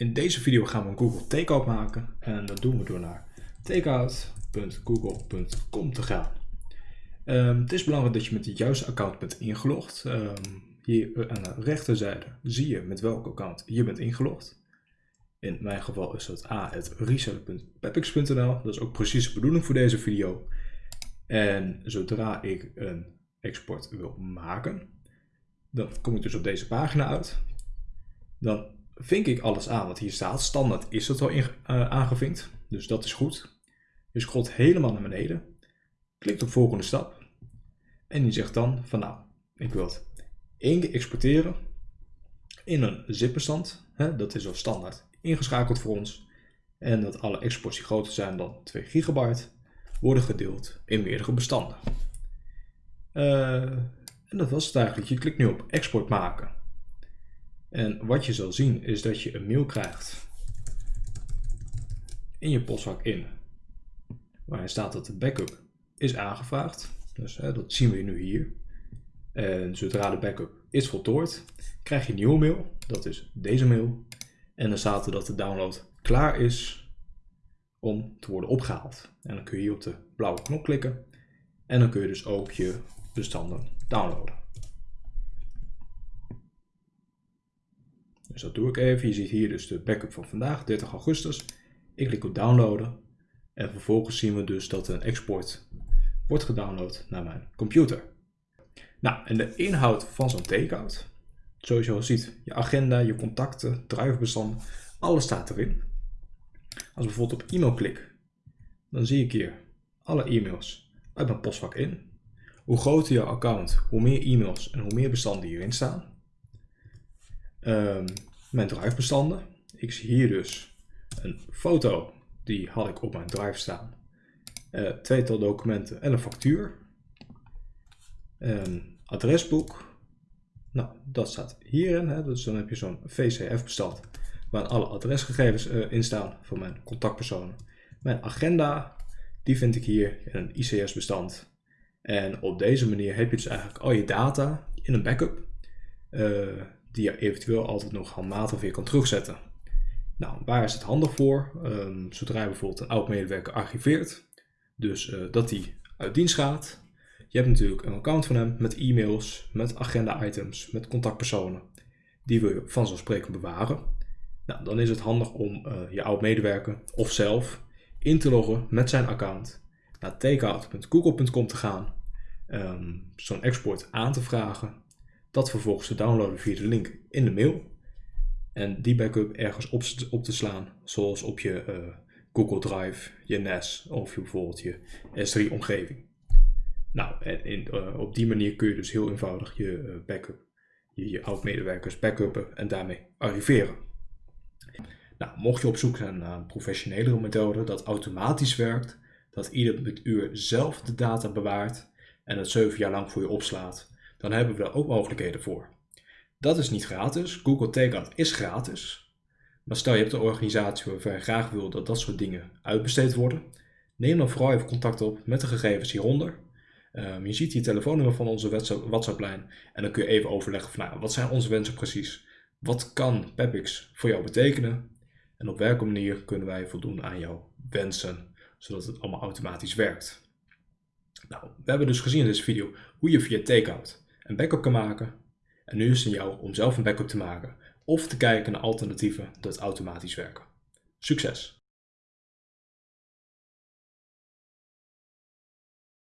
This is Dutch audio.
In deze video gaan we een Google Takeout maken en dat doen we door naar takeout.google.com te gaan. Um, het is belangrijk dat je met het juiste account bent ingelogd. Um, hier aan de rechterzijde zie je met welk account je bent ingelogd. In mijn geval is dat a.reseller.pepix.nl. Dat is ook precies de bedoeling voor deze video. En zodra ik een export wil maken, dan kom ik dus op deze pagina uit. Dan vink ik alles aan wat hier staat. Standaard is het al uh, aangevinkt, dus dat is goed. Je scrolt helemaal naar beneden, klikt op volgende stap en die zegt dan van nou, ik wil het één keer exporteren in een zip-bestand. Dat is al standaard ingeschakeld voor ons. En dat alle exports die groter zijn dan 2 gigabyte worden gedeeld in meerdere bestanden. Uh, en dat was het eigenlijk. Je klikt nu op export maken. En wat je zal zien is dat je een mail krijgt in je postvak in. Waarin staat dat de backup is aangevraagd. Dus hè, dat zien we nu hier. En zodra de backup is voltooid, krijg je een nieuwe mail. Dat is deze mail. En dan staat er dat de download klaar is om te worden opgehaald. En dan kun je hier op de blauwe knop klikken. En dan kun je dus ook je bestanden downloaden. Dus dat doe ik even. Je ziet hier dus de backup van vandaag, 30 augustus. Ik klik op downloaden. En vervolgens zien we dus dat een export wordt gedownload naar mijn computer. Nou, en de inhoud van zo'n takeout. Zoals je al ziet, je agenda, je contacten, drivebestand, alles staat erin. Als ik bijvoorbeeld op e-mail klik, dan zie ik hier alle e-mails uit mijn postvak in. Hoe groter je account, hoe meer e-mails en hoe meer bestanden hierin staan. Um, mijn drivebestanden. Ik zie hier dus een foto, die had ik op mijn drive staan. Uh, tweetal documenten en een factuur. Een adresboek. Nou, dat staat hierin. Hè. Dus dan heb je zo'n VCF-bestand waar alle adresgegevens uh, in staan van mijn contactpersonen. Mijn agenda, die vind ik hier in een ICS-bestand. En op deze manier heb je dus eigenlijk al je data in een backup, uh, die je eventueel altijd nog handmatig weer kan terugzetten. Nou, waar is het handig voor? Um, zodra je bijvoorbeeld een oud medewerker archiveert, dus uh, dat die uit dienst gaat. Je hebt natuurlijk een account van hem met e-mails, met agenda-items, met contactpersonen. Die wil je vanzelfsprekend bewaren. Nou, dan is het handig om uh, je oud medewerker of zelf in te loggen met zijn account naar takeout.google.com te gaan, um, zo'n export aan te vragen, dat vervolgens te downloaden via de link in de mail en die backup ergens op, op te slaan, zoals op je uh, Google Drive, je NAS of je, bijvoorbeeld je S3 omgeving. Nou, en in, uh, op die manier kun je dus heel eenvoudig je uh, backup, je, je oud-medewerkers backuppen en daarmee arriveren. Nou, mocht je op zoek zijn naar een professionelere methode dat automatisch werkt, dat ieder uur zelf de data bewaart en het 7 jaar lang voor je opslaat, dan hebben we daar ook mogelijkheden voor. Dat is niet gratis. Google Takeout is gratis. Maar stel je hebt een organisatie waarvan je graag wil dat dat soort dingen uitbesteed worden, neem dan vooral even contact op met de gegevens hieronder. Um, je ziet hier telefoonnummer van onze WhatsApp-lijn en dan kun je even overleggen van nou, wat zijn onze wensen precies? Wat kan Pepix voor jou betekenen? En op welke manier kunnen wij voldoen aan jouw wensen zodat het allemaal automatisch werkt. Nou, we hebben dus gezien in deze video hoe je via Takeout een backup kan maken. En nu is het aan jou om zelf een backup te maken of te kijken naar alternatieven dat automatisch werken. Succes!